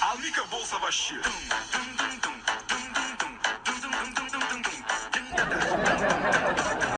A única bolsa baixinha.